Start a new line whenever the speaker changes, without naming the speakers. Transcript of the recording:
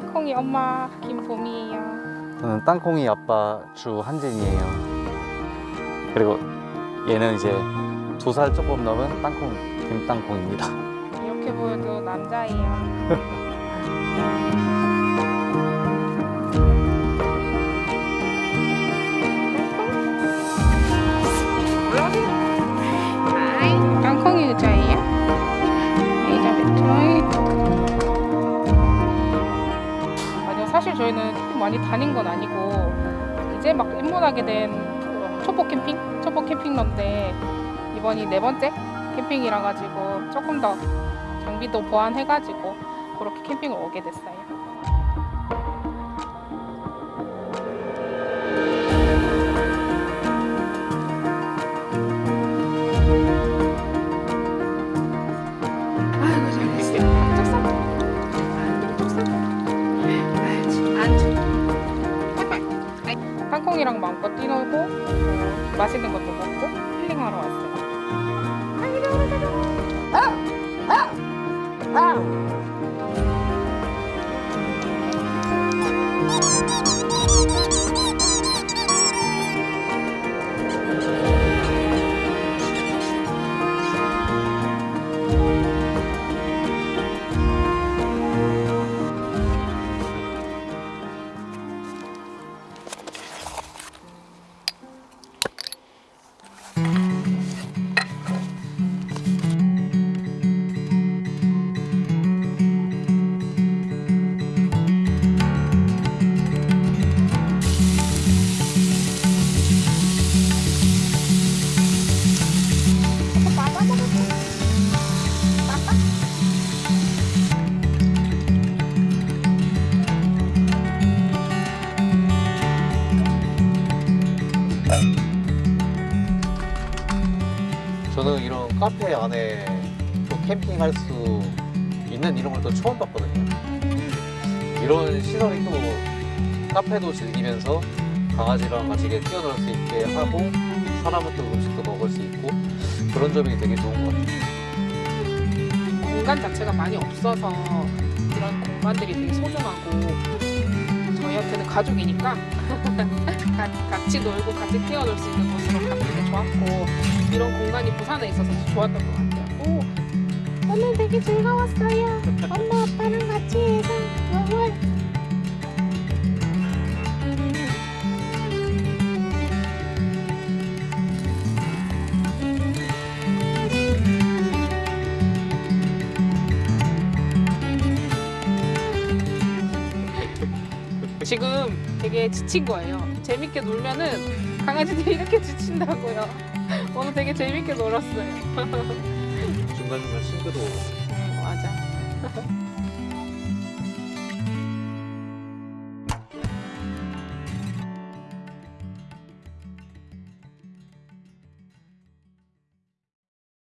땅콩이 엄마 김봄이에요.
저는 땅콩이 아빠 주한진이에요. 그리고 얘는 이제 두 살 조금 넘은 땅콩 김땅콩입니다.
이렇게 보여도 남자예요. 사실 저희는 조금 많이 다닌 건 아니고 이제 막 입문하게 된 초보 캠핑? 초보 캠핑러인데 이번이 네 번째 캠핑이라 가지고 조금 더 장비도 보완해가지고 그렇게 캠핑을 오게 됐어요. 땅콩이랑 마음껏 뛰놀고 어, 맛있는 것도 먹고 힐링하러 왔어요.
저는 이런 카페 안에 또 캠핑할 수 있는 이런 걸 또 처음 봤거든요. 이런 시설이 또 카페도 즐기면서 강아지랑 같이 뛰어놀 수 있게 하고 사람은 또 음식도 먹을 수 있고 그런 점이 되게 좋은 것 같아요.
공간 자체가 많이 없어서 이런 공간들이 되게 소중하고 저희한테는 가족이니까 가- 같이 놀고 같이 뛰어놀 수 있는 곳으로 가는 게 좋았고 이런 공간이 부산에 있어서 좋았던 것 같아요. 오, 오늘 되게 즐거웠어요. 엄마 아빠랑 같이 해서 너무 지금 되게 지친 거예요. 재밌게 놀면은 강아지들이 이렇게 지친다고요. 오늘 되게 재밌게 놀았어요.
중간중간 오고
맞아.